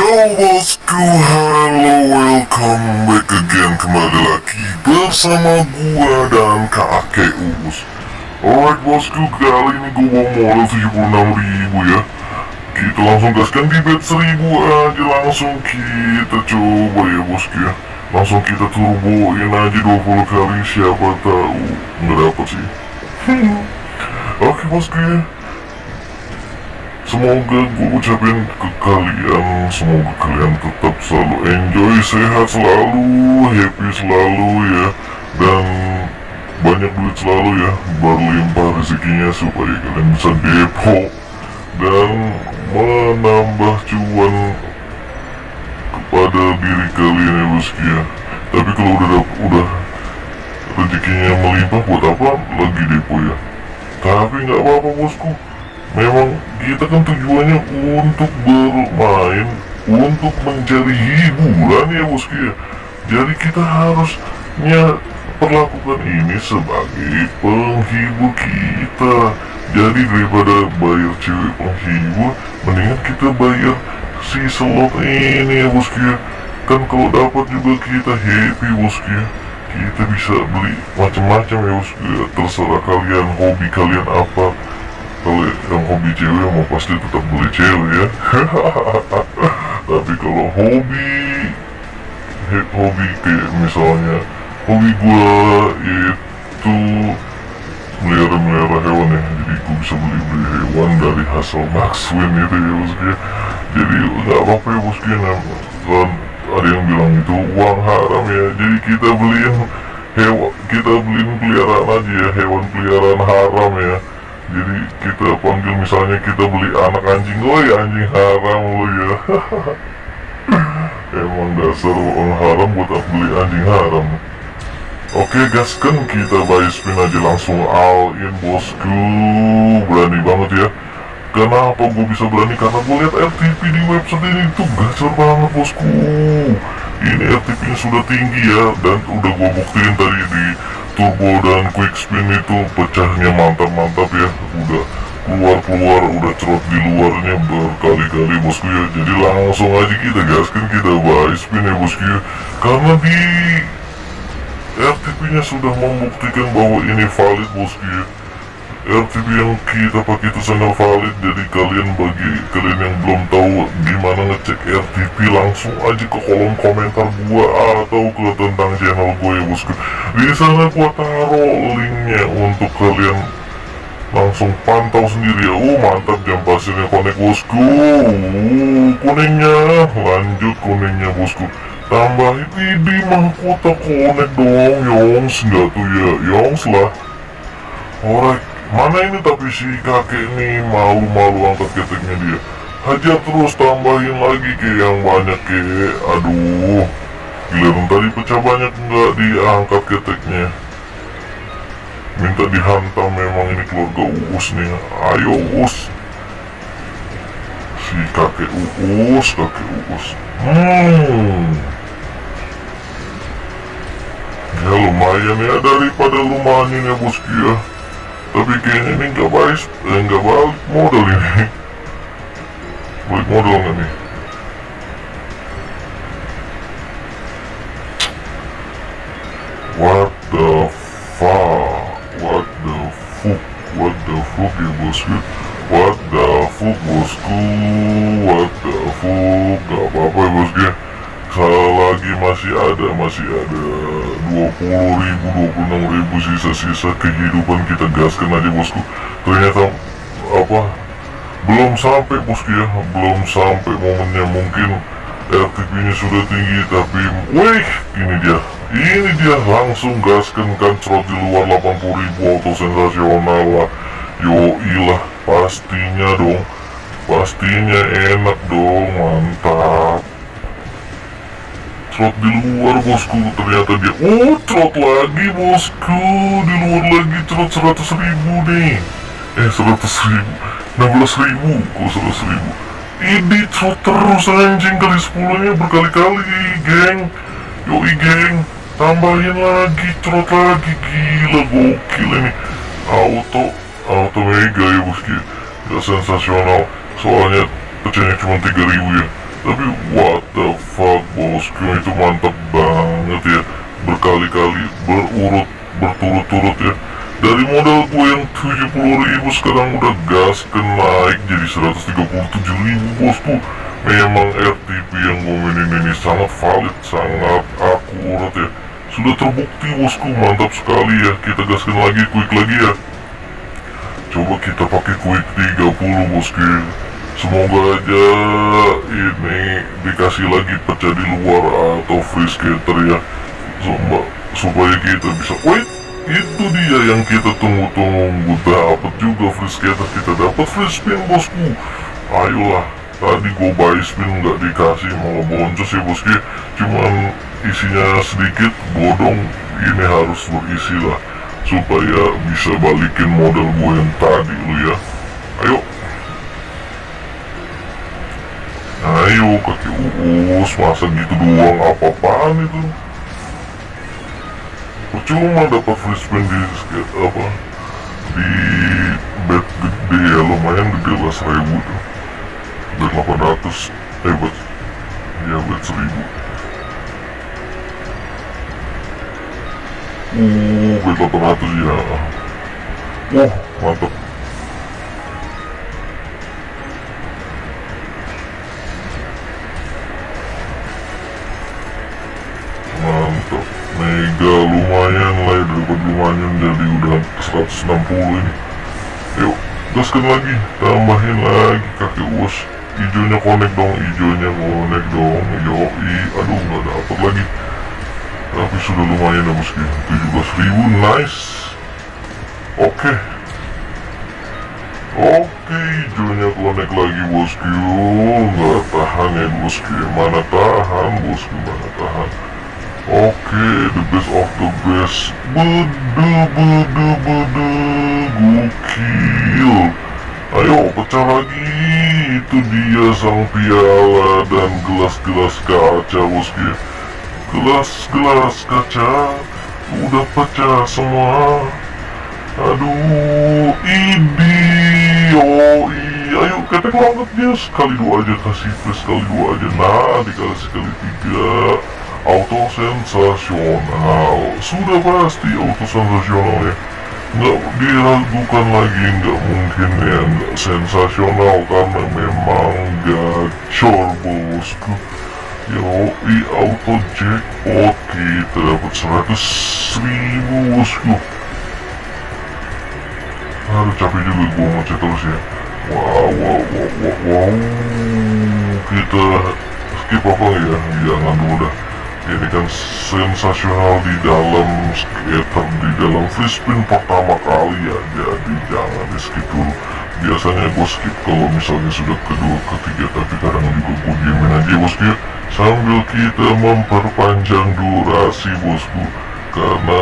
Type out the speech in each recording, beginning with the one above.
Yo bosku, halo welcome back again kembali lagi bersama gua dan kakek Uus Alright bosku, kali ini gua bawa modal 76.000 ya. Kita langsung gaskan di bet 1000 aja langsung kita coba ya bosku ya. Langsung kita turboin aja 20 kali siapa tahu. Nggak dapet sih. Oke bosku ya Semoga gue ucapin ke kalian Semoga kalian tetap selalu enjoy Sehat selalu Happy selalu ya. Dan banyak duit selalu ya Berlimpah rezekinya supaya kalian bisa depo. Dan menambah cuan Kepada diri kalian ya bosku ya. Tapi kalau udah udah rezekinya melimpah buat apa lagi depo ya? Tapi nggak apa-apa bosku Memang kita kan tujuannya untuk bermain Untuk mencari hiburan ya bosku ya. Jadi kita harusnya perlakukan ini sebagai penghibur kita. Jadi daripada bayar cewek penghibur Mendingan kita bayar si slot ini ya bosku ya. Kan kalau dapat juga kita happy bosku ya. Kita bisa beli macam-macam ya bosku ya. Terserah kalian hobi kalian apa kalau yang hobi cewek mau pasti tetap beli cewek ya. Tapi kalau hobi hobi kayak misalnya hobi gua itu melihara-melihara hewan ya. Jadi gua bisa beli-beli hewan dari hasil Maxwin itu ya bosku jadi nggak apa-apa ya bosku ya. Kan ada yang bilang itu uang haram ya. Jadi kita beliin hewan kita beliin peliharaan aja ya. Hewan peliharaan haram ya jadi kita panggil misalnya kita beli anak anjing woi anjing haram lo ya. Emang dasar orang haram buat beli anjing haram. Oke gaskan kita buy spin aja langsung all in bosku. Berani banget ya. Kenapa gue bisa berani? Karena gue lihat RTP di website ini tuh gacor banget bosku. Ini RTP sudah tinggi ya dan udah gue buktiin tadi di turbo dan quick spin itu pecahnya mantap-mantap ya. Udah keluar-keluar udah cerot di luarnya berkali-kali bosku ya jadi langsung aja kita gaskan kita buy spin ya bosku ya karena di RTP nya sudah membuktikan bahwa ini valid bosku ya RTP yang kita pakai itu sangat valid. Jadi kalian bagi kalian yang belum tahu gimana ngecek RTP langsung aja ke kolom komentar gua atau ke tentang channel gue ya bosku di sana gua taruh linknya untuk kalian langsung pantau sendiri ya. Oh mantap jam pasirnya konek bosku. Kuningnya. Lanjut kuningnya bosku. Tambahin ini mahkota konek dong yongs. Enggak tuh ya yongs lah. Alright Mana ini tapi si kakek ini malu-malu angkat keteknya dia? Hajar terus tambahin lagi ke yang banyak ke. Aduh Giliran tadi pecah banyak nggak diangkat keteknya? Minta dihantam memang ini keluarga Uus nih. Ayo Uus. Si kakek Uus, kakek Uus. Hmm. Ya lumayan ya daripada lumayan ya bosku ya tapi kayaknya ini nggak baik nggak balik modal ini. Balik modal nggak nih? What the fuck? What the fuck? What the fuck ya what the fuck bosku what the fuck gak apa-apa ya bosku ya kalau lagi masih ada masih ada. 20 ribu 26 ribu sisa-sisa kehidupan kita. Gaskan aja bosku. Ternyata apa? Belum sampai bosku ya. Belum sampai momennya. Mungkin RTP nya sudah tinggi tapi wih ini dia. Ini dia langsung gaskan kan cerot di luar 80 ribu auto sensasional lah. Yo ilah pastinya dong. Pastinya enak dong mantap trot di luar bosku. Ternyata dia oh trot lagi bosku. Di luar lagi trot 100 ribu nih. Eh 100 ribu. 16 ribu. Kok 100 ribu? Ini trot terus anjing. Kali 10 nya berkali-kali geng. Yoi geng. Tambahin lagi trot lagi. Gila gokil ini. Auto. Auto mega ya bosku. Gak sensasional. Soalnya pecahnya cuma 3000 ya tapi what the fuck bosku itu mantap banget ya. Berkali-kali berurut berturut-turut ya. Dari modal gue yang 70 ribu sekarang udah gas ke naik jadi 137 ribu bosku. Memang RTP yang gue mainin ini sangat valid sangat akurat ya. Sudah terbukti bosku mantap sekali ya. Kita gaskan lagi quick lagi ya. Coba kita pakai quick 30 bosku semoga aja ini dikasih lagi pecah di luar atau free skater ya. Supaya kita bisa wait itu dia yang kita tunggu-tunggu. Dapat juga free skater. Kita dapat free spin bosku. Ayolah tadi gue buy spin nggak dikasih malah boncos ya bosku. Cuman isinya sedikit bodong. Ini harus berisi lah supaya bisa balikin modal gue yang tadi lu ya. Ayo ayo kaki uus masa gitu doang apa-apaan itu? Percuma dapat free spin di apa? Di bet gede ya lumayan gede lah seribu tuh. Bet 800 eh bet ya bet seribu. Uh bet 800 ya. Mantap mantap lumayan lah ya dapat lumayan jadi udah 160 ini. Yuk gaskan lagi tambahin lagi kaki us hijaunya connect dong hijaunya connect dong. Yoi aduh nggak dapet lagi. Tapi sudah lumayan ya bosku 17.000 nice. Oke. Okay. oke okay, hijaunya connect lagi bosku. Nggak tahan ya bosku. Mana tahan bosku? Mana tahan okay, the best of the best. Bede, bede, bede, gokil. Ayo, pecah lagi. Itu dia sang piala dan gelas-gelas kaca, bosku. Gelas-gelas kaca udah pecah semua. Aduh, ini, oh ayo ketek banget dia sekali dua aja kasih plus sekali dua aja. Nah, dikasih sekali tiga auto sensasional sudah pasti auto sensasional ya. Nggak diragukan lagi nggak mungkin ya. Nggak sensasional karena memang gacor bosku. Yoi auto jackpot. Kita dapat 100 ribu bosku. Aduh capek juga gue ngecek terus ya. Wow wow wow wow, wow. kita skip apa ya? Jangan dulu dah ini kan sensasional di dalam skater di dalam free spin pertama kali ya jadi jangan di skip dulu biasanya gue skip kalau misalnya sudah kedua ketiga tapi kadang juga gue diemin aja bosku ya sambil kita memperpanjang durasi bosku karena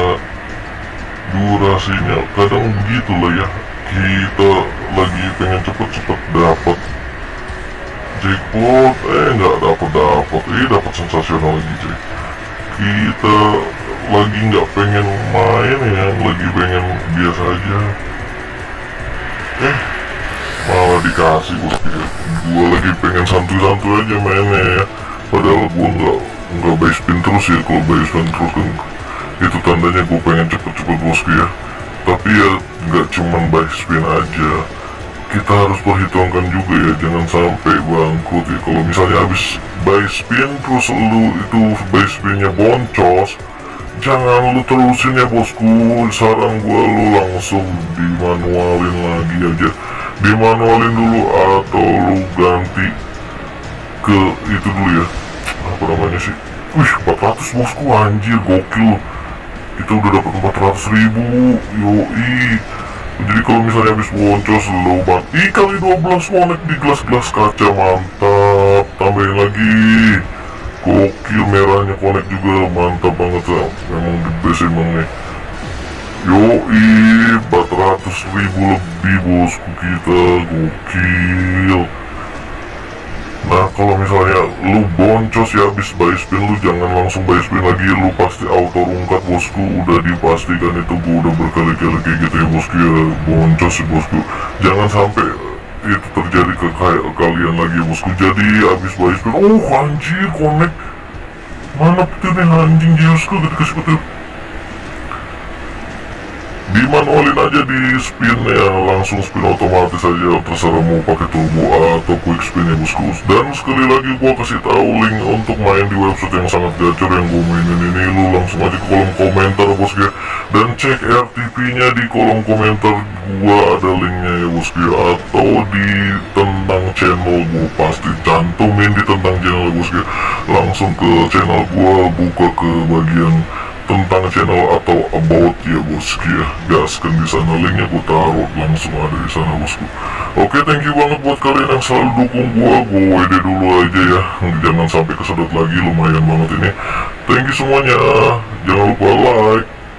durasinya kadang begitu lah ya. Kita lagi pengen cepet-cepet dapat jackpot? Eh nggak dapat dapat eh dapat sensasional lagi cuy. Kita lagi nggak pengen main ya lagi pengen biasa aja. Eh malah dikasih ya gue lagi pengen santuy-santuy aja mainnya ya. Padahal gue nggak nggak buy spin terus ya. Kalau buy spin terus kan itu tandanya gue pengen cepet-cepet bosku ya. Tapi ya nggak cuman buy spin aja kita harus perhitungkan juga ya jangan sampai bangkrut ya. Kalau misalnya habis buy spin terus lu itu buy spinnya boncos jangan lu terusin ya bosku. Saran gua lu langsung dimanualin lagi aja. Dimanualin dulu atau lu ganti ke itu dulu ya. Apa namanya sih? Wih 400 bosku. Anjir gokil. Itu udah dapat 400 ribu. Yoi jadi kalau misalnya habis boncos lo mati kali 12 connect di gelas-gelas kaca mantap. Tambahin lagi. Gokil merahnya connect juga mantap banget ya memang the best emang nih. Yoi 400 ribu lebih bosku kita. Gokil kalau misalnya lu boncos ya habis buy spin lu jangan langsung buy spin lagi. Lu pasti auto rungkat bosku. Udah dipastikan itu gua udah berkali-kali kayak gitu ya bosku ya. Boncos sih bosku. Jangan sampai itu terjadi ke kalian lagi bosku. Jadi abis bayar spin oh anjir connect. Mana petirnya anjing jiusku kasih petir dimanualin aja di spin ya langsung spin otomatis aja terserah mau pakai turbo atau quick spin ya bosku dan sekali lagi gua kasih tahu link untuk main di website yang sangat gacor yang gua mainin ini. Lu langsung aja ke kolom komentar bosku ya dan cek RTP nya di kolom komentar. Gua ada linknya ya bosku ya atau di tentang channel gua. Pasti cantumin di tentang channel bosku langsung ke channel gua buka ke bagian tentang channel atau about ya bosku ya gaskan di sana. Linknya gue taruh langsung ada di sana bosku. Oke thank you banget buat kalian yang selalu dukung gue gue WD dulu aja ya. Jangan sampai kesedot lagi lumayan banget ini. Thank you semuanya. Jangan lupa like